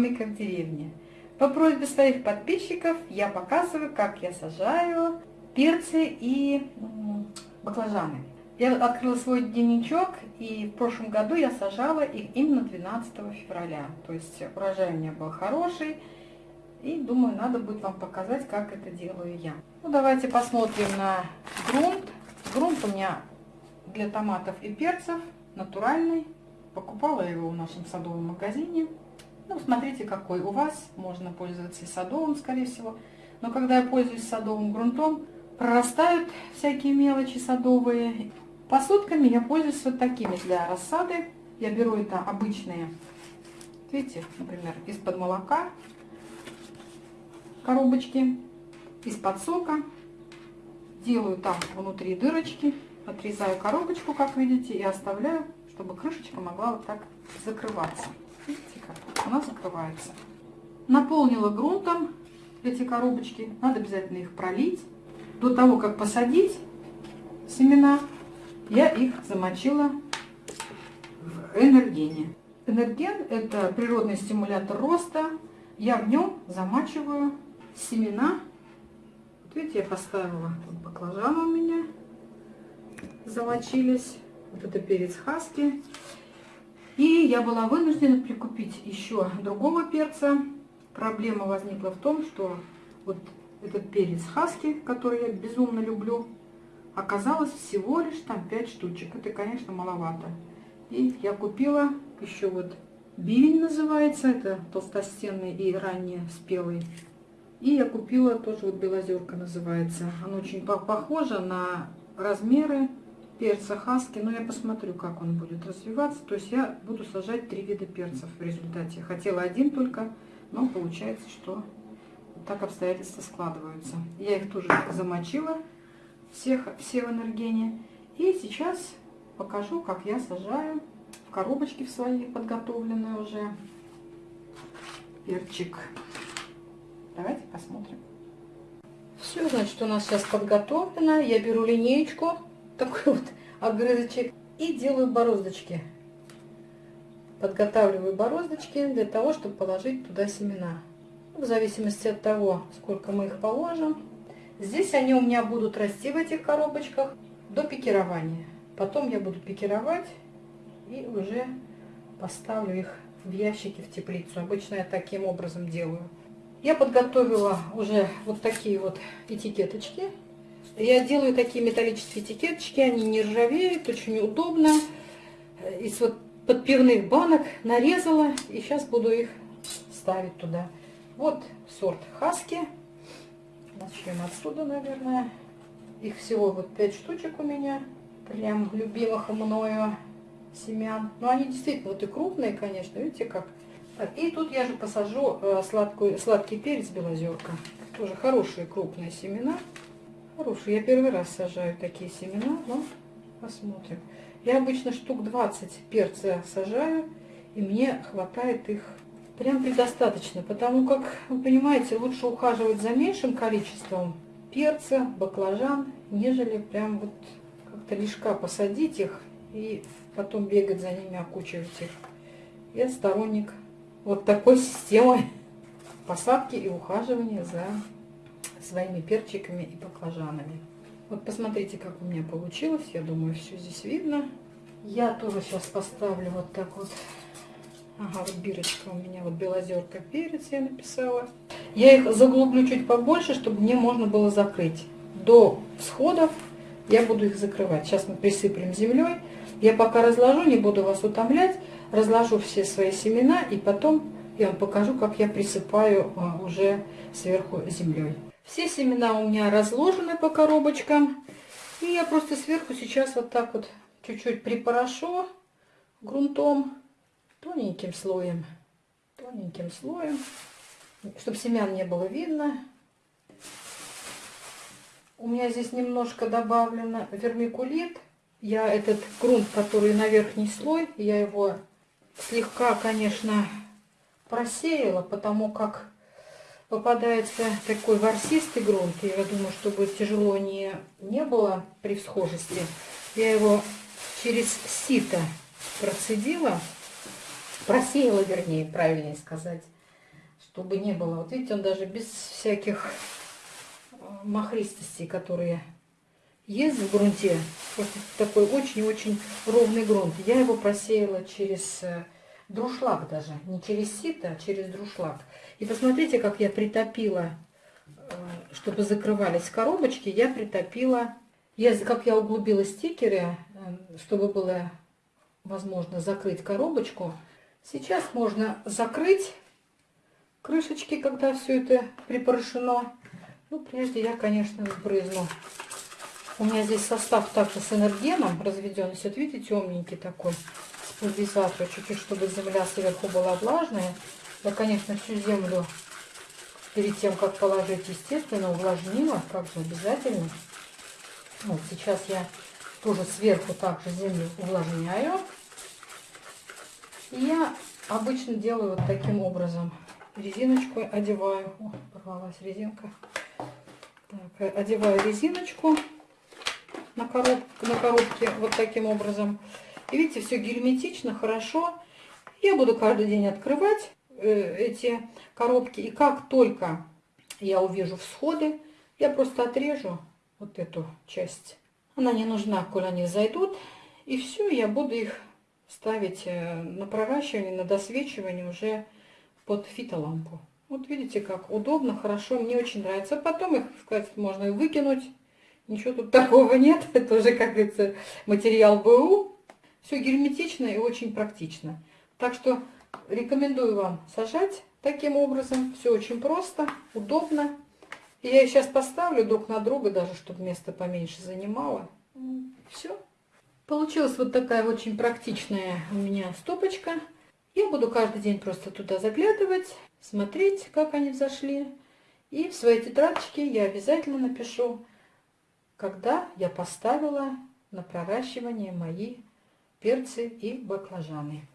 домика в деревне. По просьбе своих подписчиков я показываю, как я сажаю перцы и баклажаны. Я открыла свой дневничок, и в прошлом году я сажала их именно 12 февраля. То есть урожай у меня был хороший, и думаю, надо будет вам показать, как это делаю я. Ну, давайте посмотрим на грунт. Грунт у меня для томатов и перцев натуральный. Покупала его в нашем садовом магазине. Ну, смотрите, какой у вас. Можно пользоваться и садовым, скорее всего. Но когда я пользуюсь садовым грунтом, прорастают всякие мелочи садовые. Посудками я пользуюсь вот такими для рассады. Я беру это обычные, видите, например, из-под молока коробочки, из-под сока. Делаю там внутри дырочки, отрезаю коробочку, как видите, и оставляю, чтобы крышечка могла вот так закрываться. Она закрывается. Наполнила грунтом эти коробочки. Надо обязательно их пролить. До того, как посадить семена, я их замочила в энергене. Энерген – это природный стимулятор роста. Я в нем замачиваю семена. Вот видите, я поставила вот баклажаны у меня замочились. Вот это перец хаски. И я была вынуждена прикупить еще другого перца. Проблема возникла в том, что вот этот перец хаски, который я безумно люблю, оказалось всего лишь там 5 штучек. Это, конечно, маловато. И я купила еще вот бивень называется, это толстостенный и ранее спелый. И я купила тоже вот белозерка называется. Оно очень похоже на размеры перца хаски, но я посмотрю, как он будет развиваться. То есть я буду сажать три вида перцев в результате. Хотела один только, но получается, что так обстоятельства складываются. Я их тоже замочила всех, все в энергене. И сейчас покажу, как я сажаю в коробочки в свои подготовленные уже перчик. Давайте посмотрим. Все, значит, у нас сейчас подготовлено. Я беру линеечку, такой вот огрызочек, и делаю бороздочки. Подготавливаю бороздочки для того, чтобы положить туда семена. В зависимости от того, сколько мы их положим, Здесь они у меня будут расти в этих коробочках до пикирования. Потом я буду пикировать и уже поставлю их в ящики в теплицу. Обычно я таким образом делаю. Я подготовила уже вот такие вот этикеточки. Я делаю такие металлические этикеточки, они не ржавеют, очень удобно. Из вот подпивных банок нарезала и сейчас буду их ставить туда. Вот сорт Хаски. Начнем отсюда, наверное. Их всего вот 5 штучек у меня. Прям любимых мною семян. Но они действительно вот и крупные, конечно. Видите как? И тут я же посажу э, сладкую, сладкий перец белозерка. Тоже хорошие крупные семена. Хорошие. Я первый раз сажаю такие семена. Но посмотрим. Я обычно штук 20 перца сажаю. И мне хватает их прям предостаточно, потому как, вы понимаете, лучше ухаживать за меньшим количеством перца, баклажан, нежели прям вот как-то лишка посадить их и потом бегать за ними, окучивать их. Я сторонник вот такой системы посадки и ухаживания за своими перчиками и баклажанами. Вот посмотрите, как у меня получилось. Я думаю, все здесь видно. Я тоже сейчас поставлю вот так вот Ага, вот бирочка у меня, вот белозерка перец я написала. Я их заглублю чуть побольше, чтобы мне можно было закрыть. До всходов я буду их закрывать. Сейчас мы присыплем землей. Я пока разложу, не буду вас утомлять. Разложу все свои семена и потом я вам покажу, как я присыпаю а, уже сверху землей. Все семена у меня разложены по коробочкам. И я просто сверху сейчас вот так вот чуть-чуть припорошу грунтом тоненьким слоем, тоненьким слоем, чтобы семян не было видно. У меня здесь немножко добавлено вермикулит. Я этот грунт, который на верхний слой, я его слегка, конечно, просеяла, потому как попадается такой ворсистый грунт. Я думаю, чтобы тяжело не, не было при всхожести, я его через сито процедила просеяла, вернее, правильнее сказать. чтобы не было. Вот видите, он даже без всяких э, махристостей, которые есть в грунте. Просто такой очень-очень ровный грунт. Я его просеяла через э, друшлаг даже. Не через сито, а через друшлаг. И посмотрите, как я притопила, э, чтобы закрывались коробочки, я притопила, я, как я углубила стикеры, чтобы было возможно закрыть коробочку. Сейчас можно закрыть крышечки, когда все это припорошено. Ну, прежде я, конечно, сбрызну. У меня здесь состав также с энергеном разведен. Вот видите, темненький такой, с пульверизатором, чуть-чуть, чтобы земля сверху была влажная. Я, конечно, всю землю перед тем, как положить, естественно, увлажнила, как же обязательно. Вот сейчас я тоже сверху также землю увлажняю. И я обычно делаю вот таким образом. Резиночку одеваю. О, порвалась резинка. Так, одеваю резиночку на, короб, на коробке вот таким образом. И видите, все герметично, хорошо. Я буду каждый день открывать э, эти коробки. И как только я увижу всходы, я просто отрежу вот эту часть. Она не нужна, коли они зайдут. И все, я буду их ставить э, на проращивание, на досвечивание уже под фитолампу. Вот видите, как удобно, хорошо, мне очень нравится. Потом их, сказать, можно и выкинуть. Ничего тут такого нет. Это уже, как говорится, материал БУ. Все герметично и очень практично. Так что рекомендую вам сажать таким образом. Все очень просто, удобно. И я сейчас поставлю друг на друга, даже чтобы место поменьше занимало. Все. Получилась вот такая очень практичная у меня стопочка. Я буду каждый день просто туда заглядывать, смотреть, как они взошли. И в своей тетрадочке я обязательно напишу, когда я поставила на проращивание мои перцы и баклажаны.